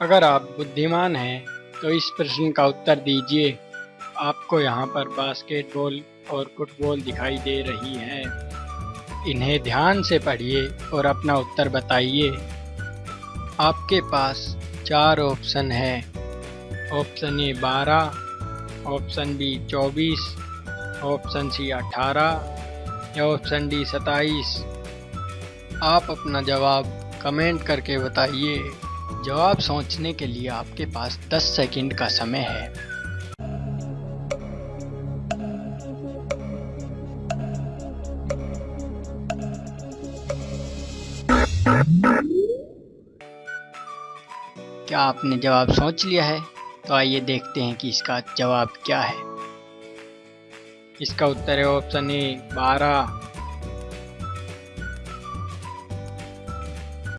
अगर आप बुद्धिमान हैं तो इस प्रश्न का उत्तर दीजिए। आपको यहाँ पर बास्केटबॉल और फुटबॉल दिखाई दे रही है। इन्हें ध्यान से पढ़िए और अपना उत्तर बताइए। आपके पास चार ऑप्शन है। ऑप्शन ए बारह, ऑप्शन बी चौबीस, ऑप्शन सी अठारह या ऑप्शन डी सताईस आप अपना जवाब कमेंट करके बताइए। जवाब सोचने के लिए आपके पास 10 सेकंड का समय है। क्या आपने जवाब सोच लिया है? तो आइए देखते हैं कि इसका जवाब क्या है। इसका उत्तर है ऑप्शन ए, बारह।